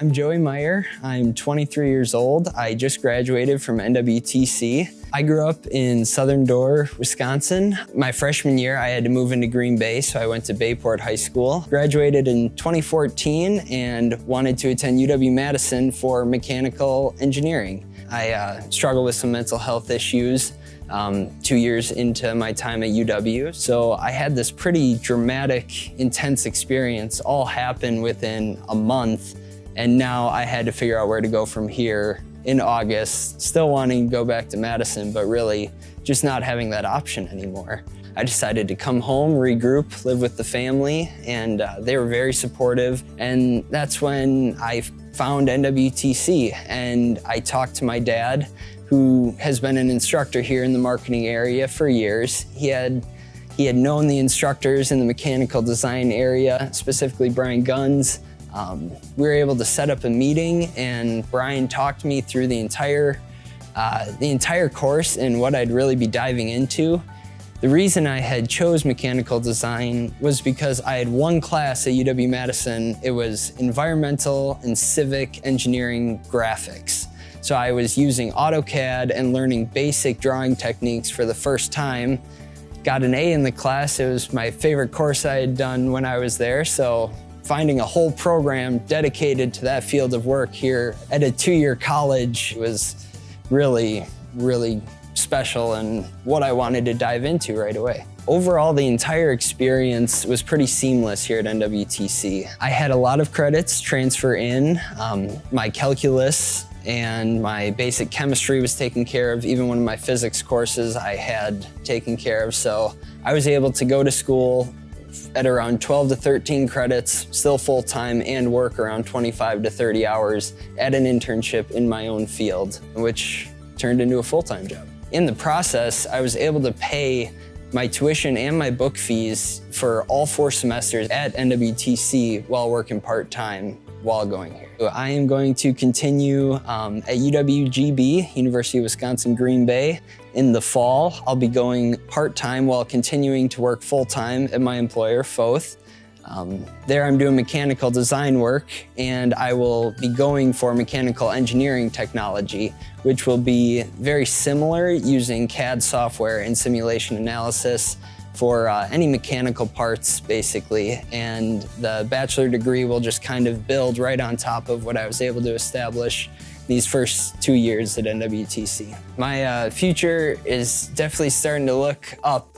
I'm Joey Meyer. I'm 23 years old. I just graduated from NWTC. I grew up in Southern Door, Wisconsin. My freshman year, I had to move into Green Bay, so I went to Bayport High School. Graduated in 2014 and wanted to attend UW-Madison for mechanical engineering. I uh, struggled with some mental health issues um, two years into my time at UW. So I had this pretty dramatic, intense experience all happen within a month and now I had to figure out where to go from here in August, still wanting to go back to Madison, but really just not having that option anymore. I decided to come home, regroup, live with the family, and uh, they were very supportive. And that's when I found NWTC and I talked to my dad, who has been an instructor here in the marketing area for years. He had he had known the instructors in the mechanical design area, specifically Brian Guns, um, we were able to set up a meeting and Brian talked me through the entire, uh, the entire course and what I'd really be diving into. The reason I had chose mechanical design was because I had one class at UW-Madison. It was environmental and civic engineering graphics. So I was using AutoCAD and learning basic drawing techniques for the first time. Got an A in the class. It was my favorite course I had done when I was there. So Finding a whole program dedicated to that field of work here at a two-year college was really, really special and what I wanted to dive into right away. Overall, the entire experience was pretty seamless here at NWTC. I had a lot of credits transfer in. Um, my calculus and my basic chemistry was taken care of. Even one of my physics courses I had taken care of. So I was able to go to school at around 12 to 13 credits, still full-time, and work around 25 to 30 hours at an internship in my own field, which turned into a full-time job. In the process, I was able to pay my tuition and my book fees for all four semesters at NWTC while working part-time while going here. I am going to continue um, at UWGB, University of Wisconsin Green Bay. In the fall, I'll be going part-time while continuing to work full-time at my employer, Foth. Um, there I'm doing mechanical design work and I will be going for mechanical engineering technology, which will be very similar using CAD software and simulation analysis for uh, any mechanical parts, basically. And the bachelor degree will just kind of build right on top of what I was able to establish these first two years at NWTC. My uh, future is definitely starting to look up